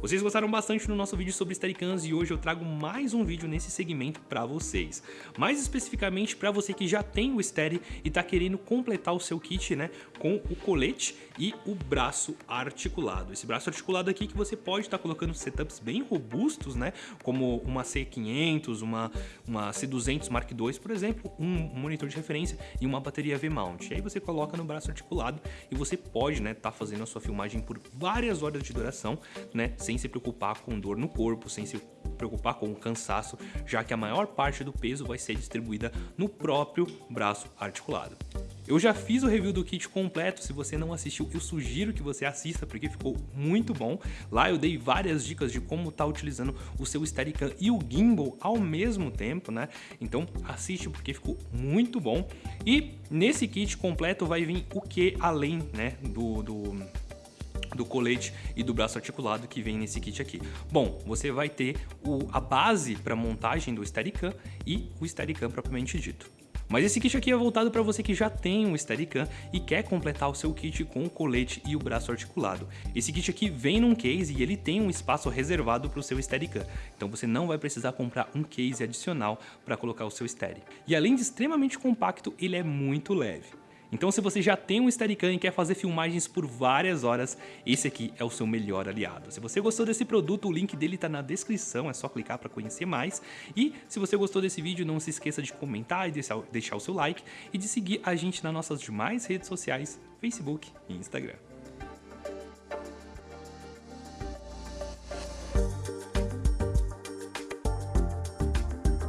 Vocês gostaram bastante do nosso vídeo sobre Steadicams e hoje eu trago mais um vídeo nesse segmento para vocês. Mais especificamente para você que já tem o Steady e está querendo completar o seu kit né, com o colete e o braço articulado. Esse braço articulado aqui que você pode estar tá colocando setups bem robustos, né, como uma C500, uma, uma C200 Mark II, por exemplo, um monitor de referência e uma bateria V-mount. Aí você coloca no braço articulado e você pode estar né, tá fazendo a sua filmagem por várias horas de duração, né, sem se preocupar com dor no corpo, sem se preocupar com o cansaço, já que a maior parte do peso vai ser distribuída no próprio braço articulado. Eu já fiz o review do kit completo, se você não assistiu, eu sugiro que você assista porque ficou muito bom. Lá eu dei várias dicas de como tá utilizando o seu Steadicam e o gimbal ao mesmo tempo, né? Então assiste porque ficou muito bom. E nesse kit completo vai vir o que além, né, do, do do colete e do braço articulado que vem nesse kit aqui. Bom, você vai ter o, a base para montagem do Steadicam e o Steadicam propriamente dito. Mas esse kit aqui é voltado para você que já tem um Steadicam e quer completar o seu kit com o colete e o braço articulado. Esse kit aqui vem num case e ele tem um espaço reservado para o seu Steadicam, então você não vai precisar comprar um case adicional para colocar o seu Steady. E além de extremamente compacto, ele é muito leve. Então se você já tem um Steadicam e quer fazer filmagens por várias horas, esse aqui é o seu melhor aliado. Se você gostou desse produto, o link dele está na descrição, é só clicar para conhecer mais. E se você gostou desse vídeo, não se esqueça de comentar e deixar, deixar o seu like e de seguir a gente nas nossas demais redes sociais, Facebook e Instagram.